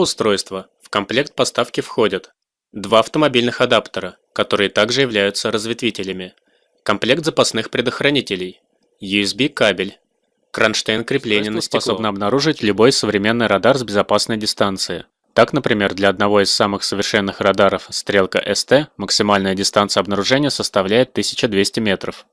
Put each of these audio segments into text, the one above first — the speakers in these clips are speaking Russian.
устройства в комплект поставки входят два автомобильных адаптера, которые также являются разветвителями, комплект запасных предохранителей, USB кабель, кронштейн крепления на стекло. способно обнаружить любой современный радар с безопасной дистанции. Так, например, для одного из самых совершенных радаров «Стрелка СТ» максимальная дистанция обнаружения составляет 1200 метров.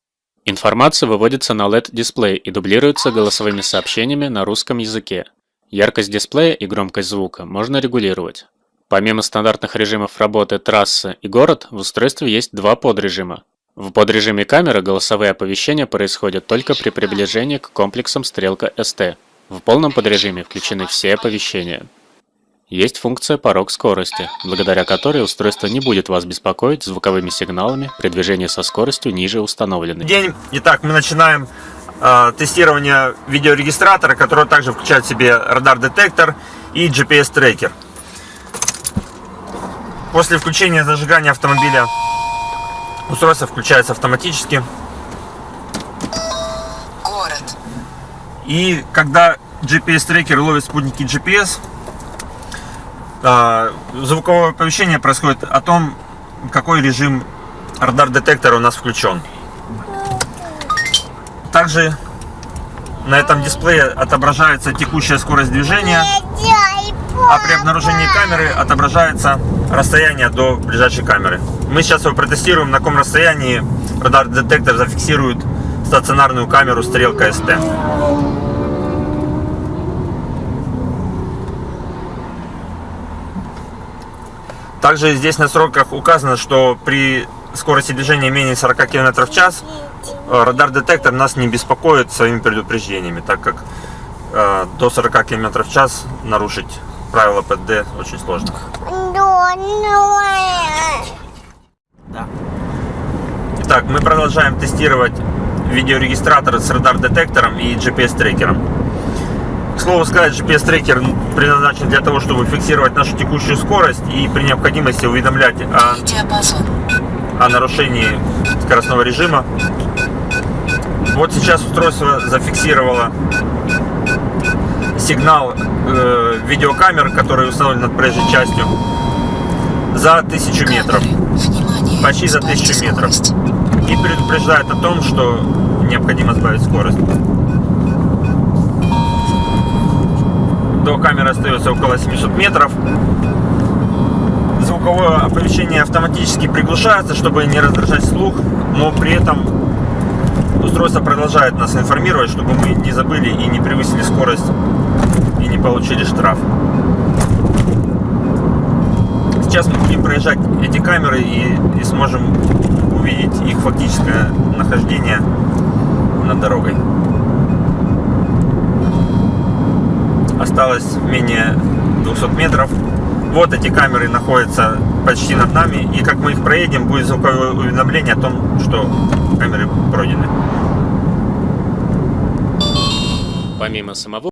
Информация выводится на LED-дисплей и дублируется голосовыми сообщениями на русском языке. Яркость дисплея и громкость звука можно регулировать. Помимо стандартных режимов работы трассы и город, в устройстве есть два подрежима. В подрежиме камеры голосовые оповещения происходят только при приближении к комплексам стрелка ST. В полном подрежиме включены все оповещения. Есть функция порог скорости, благодаря которой устройство не будет вас беспокоить звуковыми сигналами при движении со скоростью ниже установленной. День. Итак, мы начинаем э, тестирование видеорегистратора, который также включает в себе радар-детектор и GPS-трекер. После включения зажигания автомобиля устройство включается автоматически. Город. И когда GPS-трекер ловит спутники GPS, а, звуковое оповещение происходит о том, какой режим радар-детектора у нас включен. Также на этом дисплее отображается текущая скорость движения, а при обнаружении камеры отображается расстояние до ближайшей камеры. Мы сейчас его протестируем, на каком расстоянии радар-детектор зафиксирует стационарную камеру стрелка СТ. Также здесь на сроках указано, что при скорости движения менее 40 км в час радар-детектор нас не беспокоит своими предупреждениями, так как э, до 40 км в час нарушить правила ПД очень сложно. Да. Итак, мы продолжаем тестировать видеорегистратор с радар-детектором и GPS-трекером. К слову сказать, GPS-трекер предназначен для того, чтобы фиксировать нашу текущую скорость и при необходимости уведомлять о, о нарушении скоростного режима. Вот сейчас устройство зафиксировало сигнал э, видеокамер, который установлен над проезжей частью, за 1000 метров. Почти за 1000 метров. И предупреждает о том, что необходимо сбавить скорость. До камеры остается около 700 метров. Звуковое оповещение автоматически приглушается, чтобы не раздражать слух, но при этом устройство продолжает нас информировать, чтобы мы не забыли и не превысили скорость и не получили штраф. Сейчас мы будем проезжать эти камеры и, и сможем увидеть их фактическое нахождение над дорогой. Осталось менее 200 метров. Вот эти камеры находятся почти над нами. И как мы их проедем, будет звуковое уведомление о том, что камеры пройдены. Помимо самого